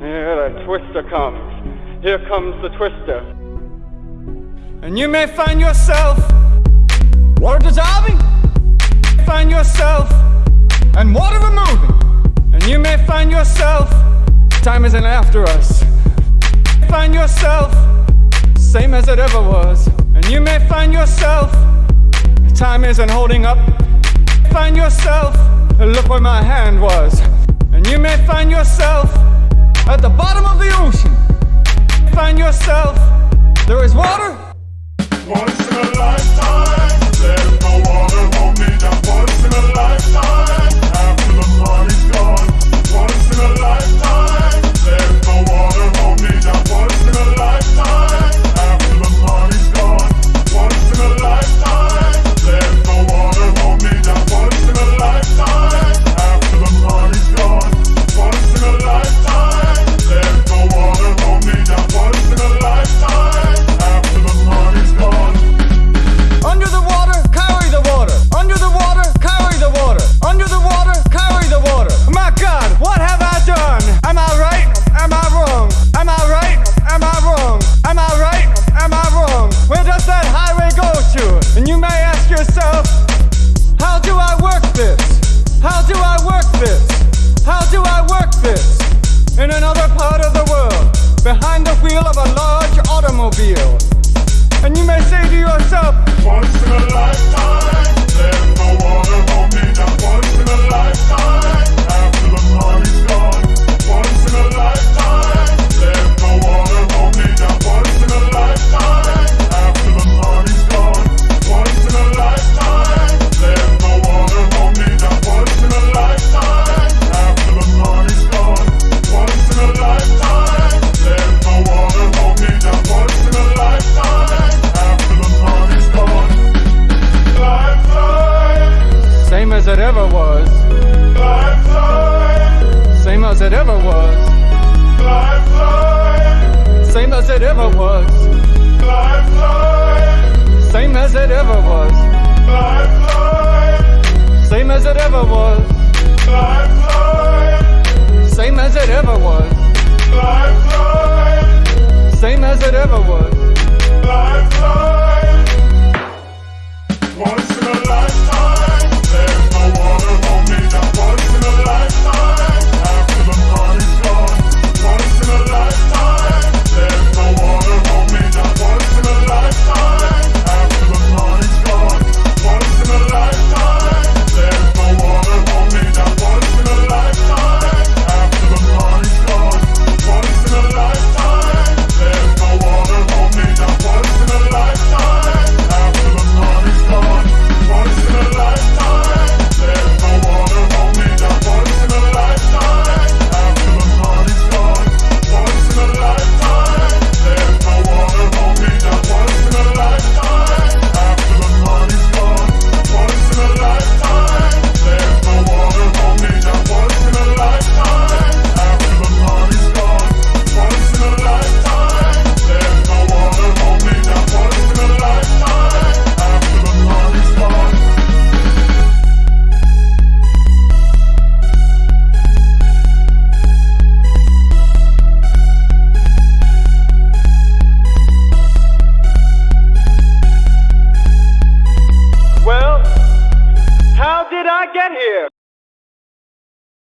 Here the twister comes. Here comes the twister. And you may find yourself water dissolving. Find yourself and water removing. And you may find yourself time isn't after us. Find yourself same as it ever was. And you may find yourself time isn't holding up. Find yourself look where my hand was. And you may find yourself at the bottom of the ocean, find yourself, there is water. Once in a lifetime. ever was. Same as it ever was. Same as it ever was. Same as it ever was. Same as it ever was. Same as it ever was. Same as it ever was. I get here?